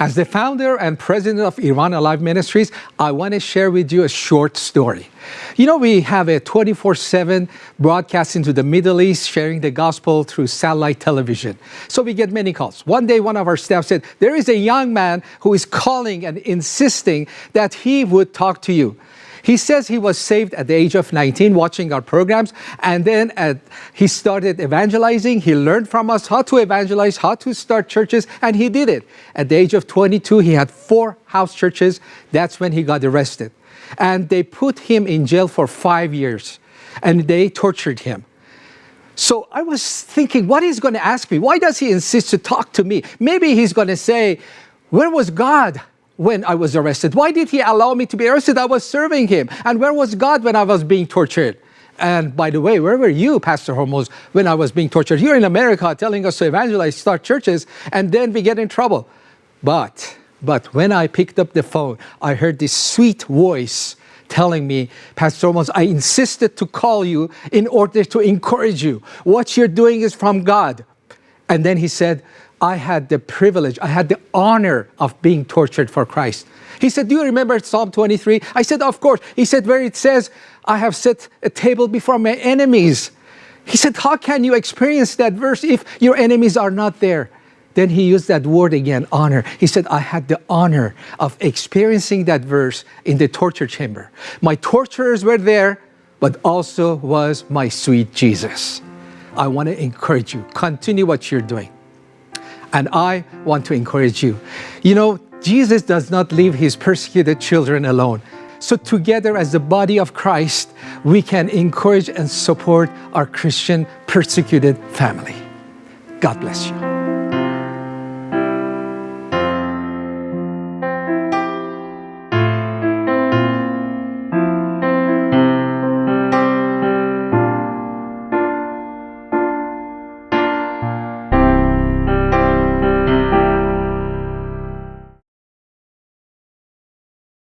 As the founder and president of Iran Alive Ministries, I want to share with you a short story. You know, we have a 24 7 broadcast into the Middle East, sharing the gospel through satellite television. So we get many calls. One day, one of our staff said, There is a young man who is calling and insisting that he would talk to you. He says he was saved at the age of 19 watching our programs and then at, he started evangelizing. He learned from us how to evangelize, how to start churches and he did it. At the age of 22 he had four house churches. That's when he got arrested. And they put him in jail for five years and they tortured him. So I was thinking, what he's going to ask me? Why does he insist to talk to me? Maybe he's going to say, where was God? When I was arrested? Why did he allow me to be arrested? I was serving him. And where was God when I was being tortured? And by the way, where were you, Pastor Hormoz, when I was being tortured? Here in America, telling us to evangelize, start churches, and then we get in trouble. But, but when I picked up the phone, I heard this sweet voice telling me, Pastor Hormoz, I insisted to call you in order to encourage you. What you're doing is from God. And then he said, I had the privilege, I had the honor of being tortured for Christ. He said, Do you remember Psalm 23? I said, Of course. He said, Where it says, I have set a table before my enemies. He said, How can you experience that verse if your enemies are not there? Then he used that word again, honor. He said, I had the honor of experiencing that verse in the torture chamber. My torturers were there, but also was my sweet Jesus. I want to encourage you, continue what you're doing. And I want to encourage you. You know, Jesus does not leave his persecuted children alone. So together as the body of Christ, we can encourage and support our Christian persecuted family. God bless you.